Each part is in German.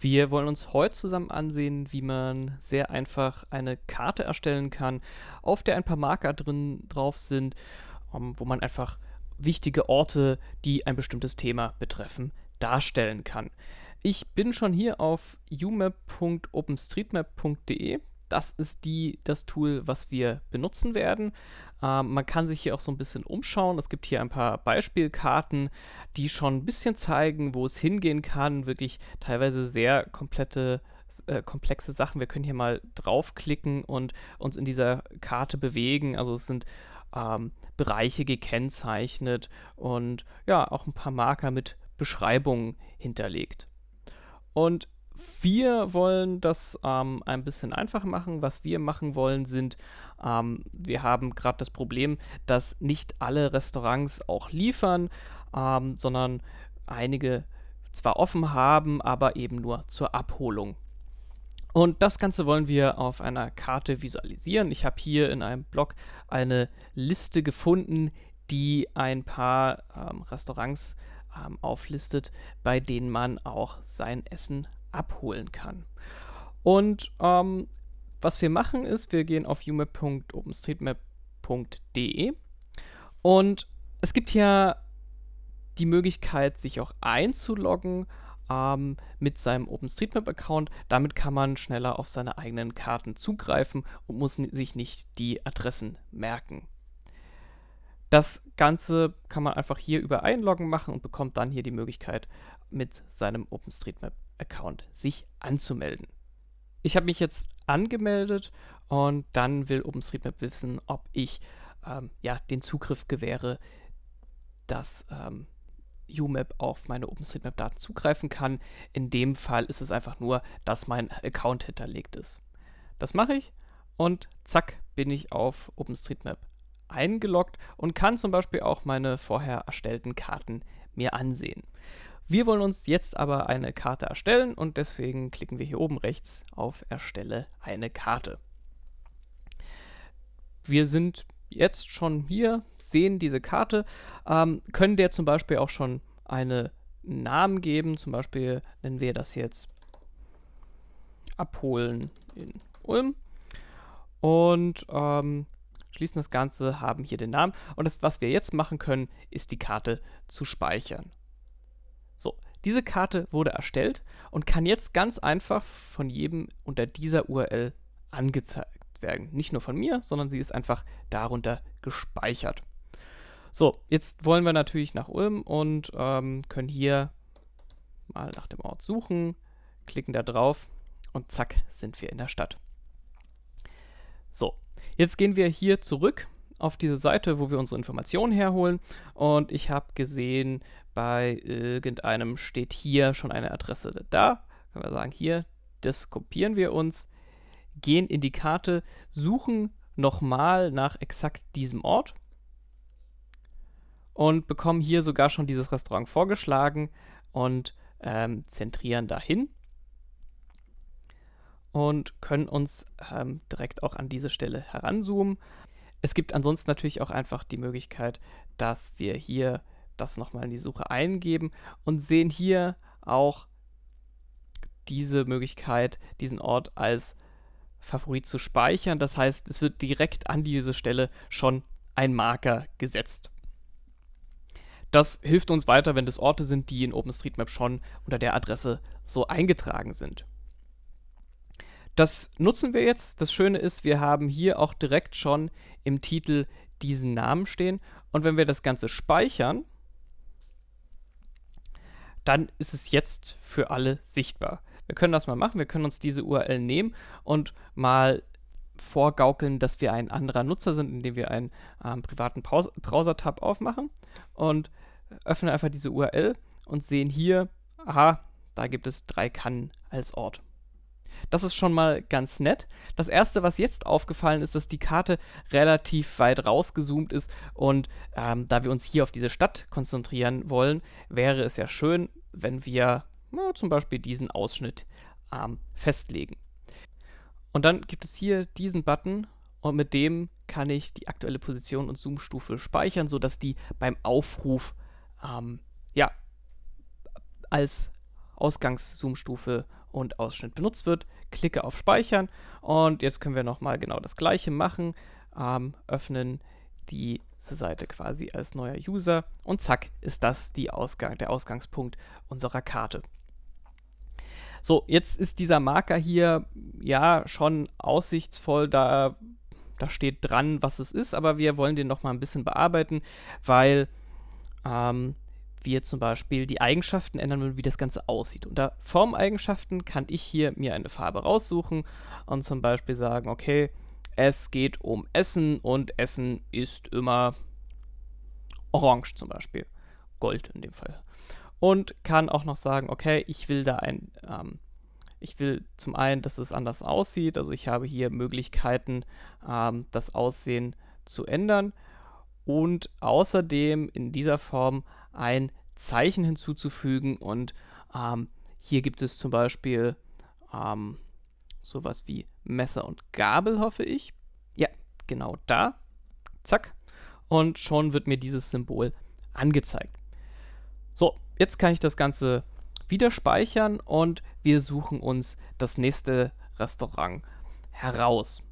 Wir wollen uns heute zusammen ansehen, wie man sehr einfach eine Karte erstellen kann, auf der ein paar Marker drin drauf sind, um, wo man einfach wichtige Orte, die ein bestimmtes Thema betreffen, darstellen kann. Ich bin schon hier auf umap.openstreetmap.de. Das ist die, das Tool, was wir benutzen werden. Ähm, man kann sich hier auch so ein bisschen umschauen. Es gibt hier ein paar Beispielkarten, die schon ein bisschen zeigen, wo es hingehen kann. Wirklich teilweise sehr komplette äh, komplexe Sachen. Wir können hier mal draufklicken und uns in dieser Karte bewegen. Also es sind ähm, Bereiche gekennzeichnet und ja, auch ein paar Marker mit Beschreibungen hinterlegt. Und wir wollen das ähm, ein bisschen einfacher machen. Was wir machen wollen, sind, ähm, wir haben gerade das Problem, dass nicht alle Restaurants auch liefern, ähm, sondern einige zwar offen haben, aber eben nur zur Abholung. Und das Ganze wollen wir auf einer Karte visualisieren. Ich habe hier in einem Blog eine Liste gefunden, die ein paar ähm, Restaurants ähm, auflistet, bei denen man auch sein Essen abholen kann. Und ähm, was wir machen ist, wir gehen auf umap.openstreetmap.de und es gibt hier die Möglichkeit, sich auch einzuloggen ähm, mit seinem OpenStreetMap-Account. Damit kann man schneller auf seine eigenen Karten zugreifen und muss sich nicht die Adressen merken. Das Ganze kann man einfach hier über Einloggen machen und bekommt dann hier die Möglichkeit, mit seinem OpenStreetMap-Account sich anzumelden. Ich habe mich jetzt angemeldet und dann will OpenStreetMap wissen, ob ich ähm, ja, den Zugriff gewähre, dass ähm, UMap auf meine OpenStreetMap-Daten zugreifen kann. In dem Fall ist es einfach nur, dass mein Account hinterlegt ist. Das mache ich und zack bin ich auf OpenStreetMap eingeloggt und kann zum Beispiel auch meine vorher erstellten Karten mir ansehen. Wir wollen uns jetzt aber eine Karte erstellen und deswegen klicken wir hier oben rechts auf Erstelle eine Karte. Wir sind jetzt schon hier, sehen diese Karte, ähm, können der zum Beispiel auch schon einen Namen geben. Zum Beispiel nennen wir das jetzt Abholen in Ulm. Und ähm, schließen das Ganze, haben hier den Namen. Und das, was wir jetzt machen können, ist die Karte zu speichern. So, diese Karte wurde erstellt und kann jetzt ganz einfach von jedem unter dieser URL angezeigt werden. Nicht nur von mir, sondern sie ist einfach darunter gespeichert. So, jetzt wollen wir natürlich nach Ulm und ähm, können hier mal nach dem Ort suchen, klicken da drauf und zack sind wir in der Stadt. So, jetzt gehen wir hier zurück auf diese Seite, wo wir unsere Informationen herholen und ich habe gesehen, bei irgendeinem steht hier schon eine Adresse da. Können wir sagen, hier, das kopieren wir uns, gehen in die Karte, suchen nochmal nach exakt diesem Ort und bekommen hier sogar schon dieses Restaurant vorgeschlagen und ähm, zentrieren dahin und können uns ähm, direkt auch an diese Stelle heranzoomen. Es gibt ansonsten natürlich auch einfach die Möglichkeit, dass wir hier das nochmal in die Suche eingeben und sehen hier auch diese Möglichkeit, diesen Ort als Favorit zu speichern. Das heißt, es wird direkt an diese Stelle schon ein Marker gesetzt. Das hilft uns weiter, wenn das Orte sind, die in OpenStreetMap schon unter der Adresse so eingetragen sind. Das nutzen wir jetzt. Das Schöne ist, wir haben hier auch direkt schon im Titel diesen Namen stehen. Und wenn wir das Ganze speichern, dann ist es jetzt für alle sichtbar. Wir können das mal machen. Wir können uns diese URL nehmen und mal vorgaukeln, dass wir ein anderer Nutzer sind, indem wir einen ähm, privaten Browser-Tab aufmachen und öffnen einfach diese URL und sehen hier, aha, da gibt es drei Kannen als Ort. Das ist schon mal ganz nett. Das erste, was jetzt aufgefallen ist, dass die Karte relativ weit rausgezoomt ist und ähm, da wir uns hier auf diese Stadt konzentrieren wollen, wäre es ja schön, wenn wir na, zum Beispiel diesen Ausschnitt ähm, festlegen. Und dann gibt es hier diesen Button und mit dem kann ich die aktuelle Position und Zoomstufe speichern, sodass die beim Aufruf ähm, ja, als Ausgangszoomstufe und Ausschnitt benutzt wird. Klicke auf Speichern und jetzt können wir nochmal genau das gleiche machen. Ähm, öffnen diese Seite quasi als neuer User und zack ist das die Ausgang, der Ausgangspunkt unserer Karte. So, jetzt ist dieser Marker hier ja schon aussichtsvoll, da, da steht dran, was es ist, aber wir wollen den noch mal ein bisschen bearbeiten, weil ähm, wir zum Beispiel die Eigenschaften ändern wollen, wie das Ganze aussieht. Unter Formeigenschaften kann ich hier mir eine Farbe raussuchen und zum Beispiel sagen, okay, es geht um Essen und Essen ist immer orange zum Beispiel. Gold in dem Fall. Und kann auch noch sagen, okay, ich will da ein, ähm, ich will zum einen, dass es anders aussieht. Also ich habe hier Möglichkeiten, ähm, das Aussehen zu ändern. Und außerdem in dieser Form ein Zeichen hinzuzufügen. Und ähm, hier gibt es zum Beispiel ähm, sowas wie Messer und Gabel, hoffe ich. Ja, genau da. Zack. Und schon wird mir dieses Symbol angezeigt. So, jetzt kann ich das Ganze wieder speichern und wir suchen uns das nächste Restaurant heraus.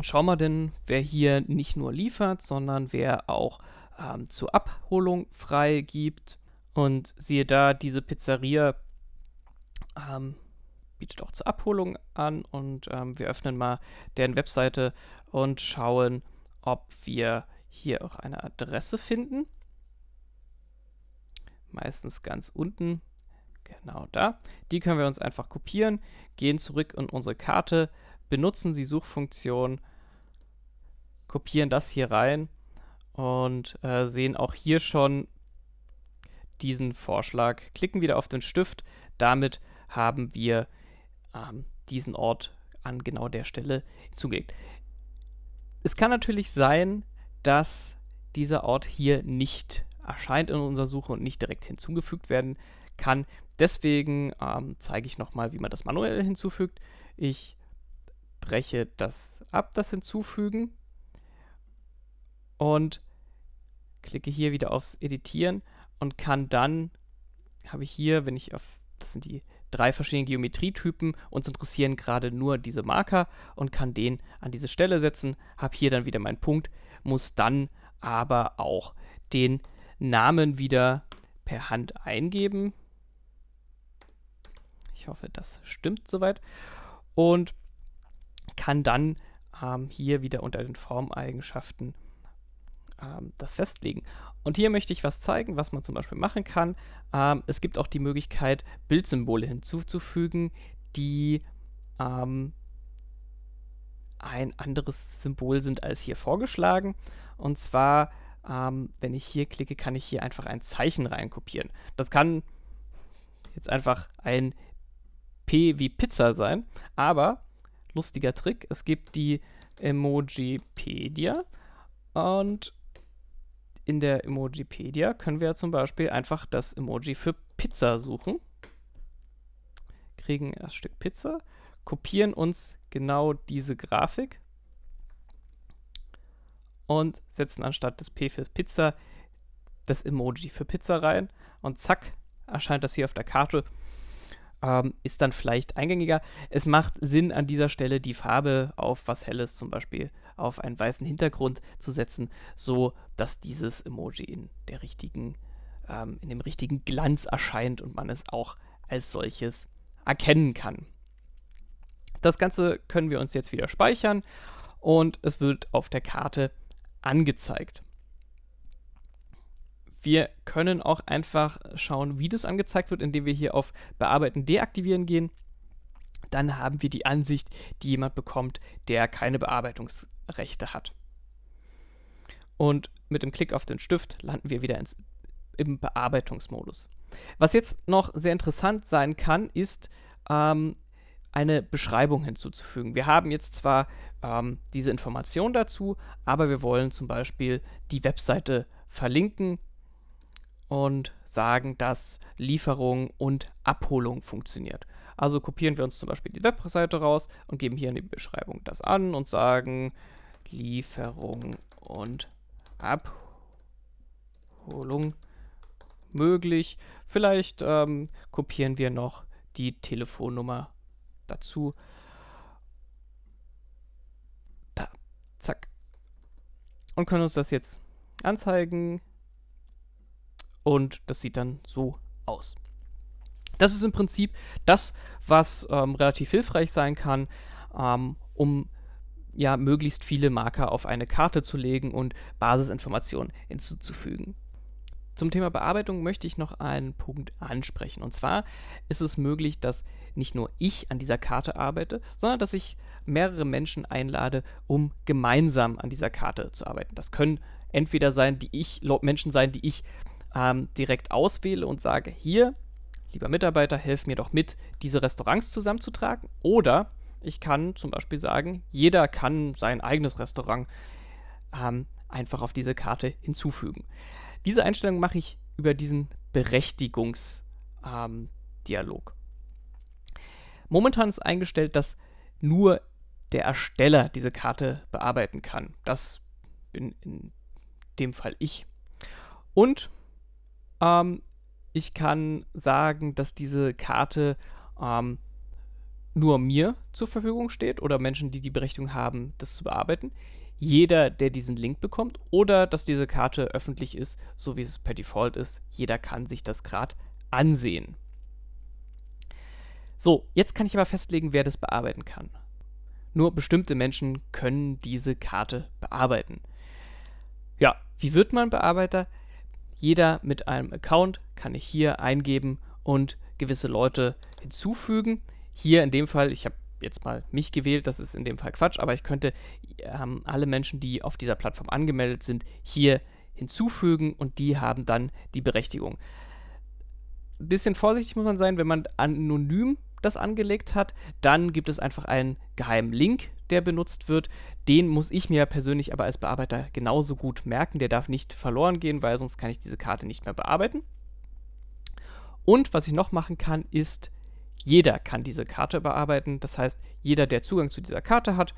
Schauen wir denn, wer hier nicht nur liefert, sondern wer auch ähm, zur Abholung freigibt. Und siehe da, diese Pizzeria ähm, bietet auch zur Abholung an. Und ähm, wir öffnen mal deren Webseite und schauen, ob wir hier auch eine Adresse finden. Meistens ganz unten, genau da. Die können wir uns einfach kopieren, gehen zurück in unsere Karte, benutzen die Suchfunktion, kopieren das hier rein und äh, sehen auch hier schon diesen Vorschlag. Klicken wieder auf den Stift. Damit haben wir ähm, diesen Ort an genau der Stelle hinzugelegt. Es kann natürlich sein, dass dieser Ort hier nicht erscheint in unserer Suche und nicht direkt hinzugefügt werden kann. Deswegen ähm, zeige ich nochmal, wie man das manuell hinzufügt. Ich breche das ab, das Hinzufügen und klicke hier wieder aufs Editieren und kann dann, habe ich hier, wenn ich auf, das sind die drei verschiedenen Geometrietypen, uns interessieren gerade nur diese Marker und kann den an diese Stelle setzen, habe hier dann wieder meinen Punkt, muss dann aber auch den Namen wieder per Hand eingeben. Ich hoffe, das stimmt soweit. Und kann dann ähm, hier wieder unter den Formeigenschaften ähm, das festlegen. Und hier möchte ich was zeigen, was man zum Beispiel machen kann. Ähm, es gibt auch die Möglichkeit, Bildsymbole hinzuzufügen, die ähm, ein anderes Symbol sind als hier vorgeschlagen. Und zwar, ähm, wenn ich hier klicke, kann ich hier einfach ein Zeichen reinkopieren. Das kann jetzt einfach ein P wie Pizza sein, aber lustiger Trick, es gibt die Emojipedia und in der Emojipedia können wir zum Beispiel einfach das Emoji für Pizza suchen. Kriegen das Stück Pizza, kopieren uns genau diese Grafik und setzen anstatt des P für Pizza das Emoji für Pizza rein und zack, erscheint das hier auf der Karte. Ähm, ist dann vielleicht eingängiger. Es macht Sinn, an dieser Stelle die Farbe auf was Helles, zum Beispiel auf einen weißen Hintergrund zu setzen, so dass dieses Emoji in der richtigen, ähm, in dem richtigen Glanz erscheint und man es auch als solches erkennen kann. Das Ganze können wir uns jetzt wieder speichern und es wird auf der Karte angezeigt. Wir können auch einfach schauen, wie das angezeigt wird, indem wir hier auf Bearbeiten deaktivieren gehen. Dann haben wir die Ansicht, die jemand bekommt, der keine Bearbeitungsrechte hat. Und mit dem Klick auf den Stift landen wir wieder ins, im Bearbeitungsmodus. Was jetzt noch sehr interessant sein kann, ist ähm, eine Beschreibung hinzuzufügen. Wir haben jetzt zwar ähm, diese Information dazu, aber wir wollen zum Beispiel die Webseite verlinken und sagen, dass Lieferung und Abholung funktioniert. Also kopieren wir uns zum Beispiel die Webseite raus und geben hier in die Beschreibung das an und sagen Lieferung und Abholung möglich. Vielleicht ähm, kopieren wir noch die Telefonnummer dazu. Da, zack. Und können uns das jetzt anzeigen. Und das sieht dann so aus. Das ist im Prinzip das, was ähm, relativ hilfreich sein kann, ähm, um ja möglichst viele Marker auf eine Karte zu legen und Basisinformationen hinzuzufügen. Zum Thema Bearbeitung möchte ich noch einen Punkt ansprechen. Und zwar ist es möglich, dass nicht nur ich an dieser Karte arbeite, sondern dass ich mehrere Menschen einlade, um gemeinsam an dieser Karte zu arbeiten. Das können entweder sein, die ich, Menschen sein, die ich ähm, direkt auswähle und sage, hier, lieber Mitarbeiter, helf mir doch mit, diese Restaurants zusammenzutragen. Oder ich kann zum Beispiel sagen, jeder kann sein eigenes Restaurant ähm, einfach auf diese Karte hinzufügen. Diese Einstellung mache ich über diesen Berechtigungsdialog. Ähm, Momentan ist eingestellt, dass nur der Ersteller diese Karte bearbeiten kann. Das bin in dem Fall ich. Und ähm, ich kann sagen, dass diese Karte ähm, nur mir zur Verfügung steht oder Menschen, die die Berechtigung haben, das zu bearbeiten. Jeder, der diesen Link bekommt oder dass diese Karte öffentlich ist, so wie es per Default ist, jeder kann sich das gerade ansehen. So, jetzt kann ich aber festlegen, wer das bearbeiten kann. Nur bestimmte Menschen können diese Karte bearbeiten. Ja, wie wird man Bearbeiter? Jeder mit einem Account kann ich hier eingeben und gewisse Leute hinzufügen. Hier in dem Fall, ich habe jetzt mal mich gewählt, das ist in dem Fall Quatsch, aber ich könnte ähm, alle Menschen, die auf dieser Plattform angemeldet sind, hier hinzufügen und die haben dann die Berechtigung. Ein bisschen vorsichtig muss man sein, wenn man anonym das angelegt hat, dann gibt es einfach einen geheimen Link, der benutzt wird. Den muss ich mir persönlich aber als Bearbeiter genauso gut merken. Der darf nicht verloren gehen, weil sonst kann ich diese Karte nicht mehr bearbeiten. Und was ich noch machen kann, ist jeder kann diese Karte bearbeiten. Das heißt, jeder, der Zugang zu dieser Karte hat,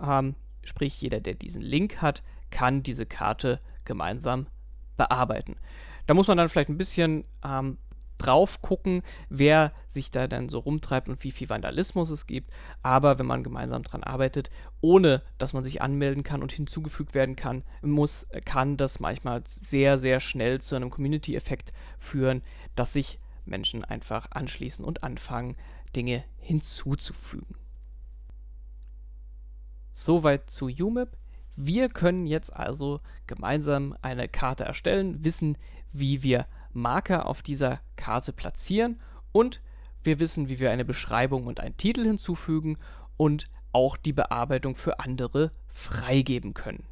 ähm, sprich jeder, der diesen Link hat, kann diese Karte gemeinsam bearbeiten. Da muss man dann vielleicht ein bisschen ähm, drauf gucken, wer sich da dann so rumtreibt und wie viel Vandalismus es gibt. Aber wenn man gemeinsam dran arbeitet, ohne dass man sich anmelden kann und hinzugefügt werden kann, muss, kann das manchmal sehr, sehr schnell zu einem Community-Effekt führen, dass sich Menschen einfach anschließen und anfangen, Dinge hinzuzufügen. Soweit zu UMIP. Wir können jetzt also gemeinsam eine Karte erstellen, wissen, wie wir Marker auf dieser Karte platzieren und wir wissen, wie wir eine Beschreibung und einen Titel hinzufügen und auch die Bearbeitung für andere freigeben können.